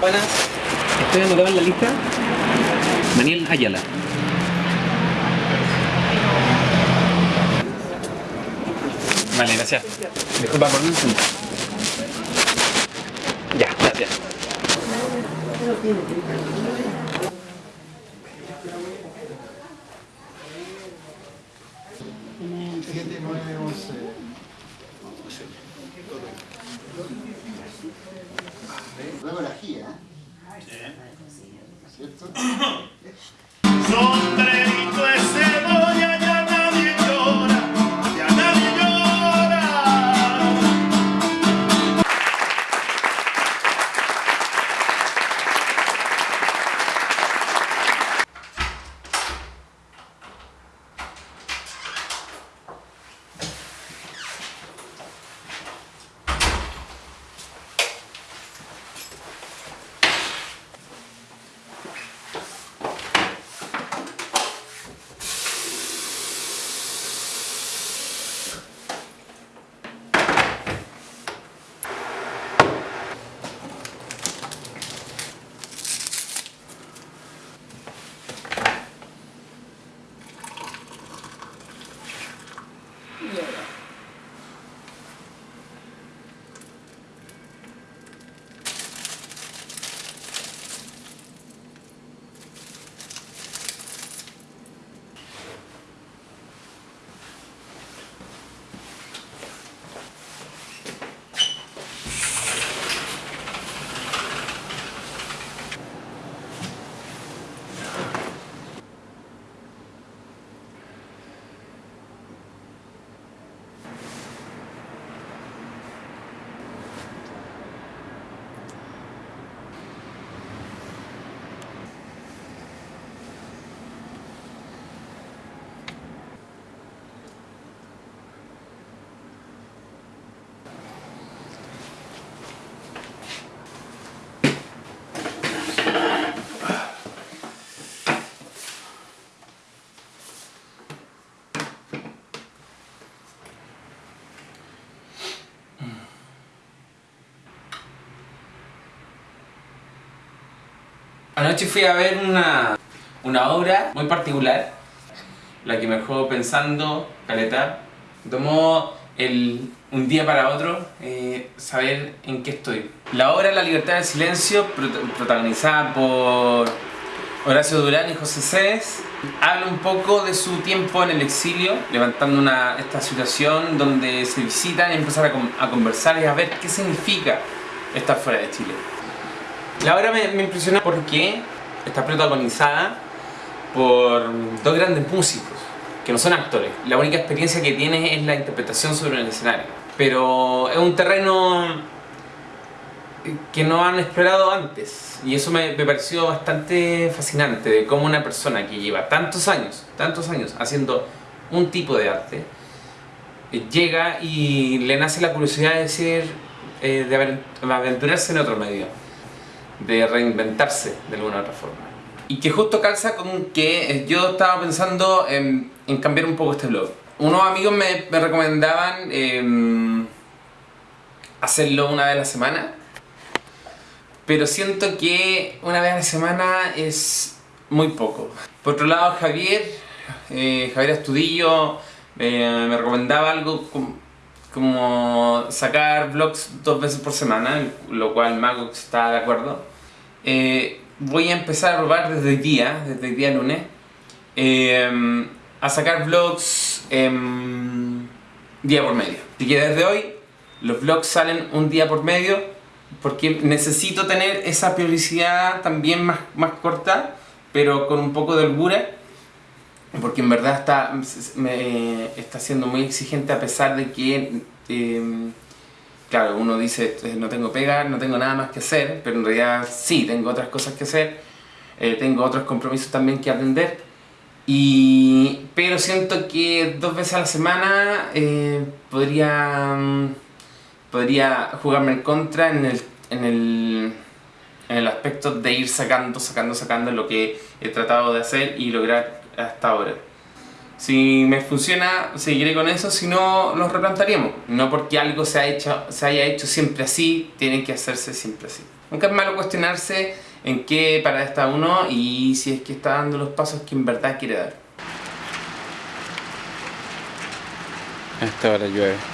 Buenas. Estoy anotado en la lista. Daniel Ayala. Vale, gracias. Disculpa por un segundo. Ya, gracias. Siete, nueve, once. Luego la gira, ¿eh? ¿Cierto? Anoche fui a ver una, una obra muy particular, la que me dejó pensando, caleta. Tomó el, un día para otro eh, saber en qué estoy. La obra La libertad del silencio, prot- protagonizada por Horacio Durán y José Cés, habla un poco de su tiempo en el exilio, levantando una, esta situación donde se visitan y empiezan a, a conversar y a ver qué significa estar fuera de Chile. La obra me, me impresiona porque está protagonizada por dos grandes músicos, que no son actores. La única experiencia que tienen es la interpretación sobre el escenario. Pero es un terreno que no han explorado antes. Y eso me, me pareció bastante fascinante, de cómo una persona que lleva tantos años, tantos años haciendo un tipo de arte, eh, llega y le nace la curiosidad de decir, eh, de aven- aventurarse en otro medio de reinventarse de alguna otra forma. Y que justo calza con que eh, yo estaba pensando en, cambiar un poco este blog. Unos amigos me, me recomendaban em, hacerlo una vez a la semana, pero siento que una vez a la semana es muy poco. Por otro lado, Javier, eh, Javier Astudillo, eh, me recomendaba algo com- como sacar vlogs dos veces por semana, lo cual Mago está de acuerdo. Eh, voy a empezar a probar desde hoy día, desde el día lunes, eh, a sacar vlogs em, día por medio. Así que desde hoy los vlogs salen un día por medio porque necesito tener esa periodicidad también más, más corta, pero con un poco de holgura porque en verdad está, me, está siendo muy exigente a pesar de que, eh, claro, uno dice no tengo pega, no tengo nada más que hacer, pero en realidad sí, tengo otras cosas que hacer, eh, tengo otros compromisos también que atender, y, pero siento que dos veces a la semana eh, podría, mm, podría jugarme en contra en el, en el, en el aspecto de ir sacando, sacando, sacando lo que he tratado de hacer y lograr hasta ahora. Si me funciona, seguiré con eso, si no, nos replantaríamos. No porque algo se, ha hecho, se haya hecho siempre así, tiene que hacerse siempre así. Nunca es malo cuestionarse en qué para está uno y si es que está dando los pasos que en verdad quiere dar. A esta hora llueve.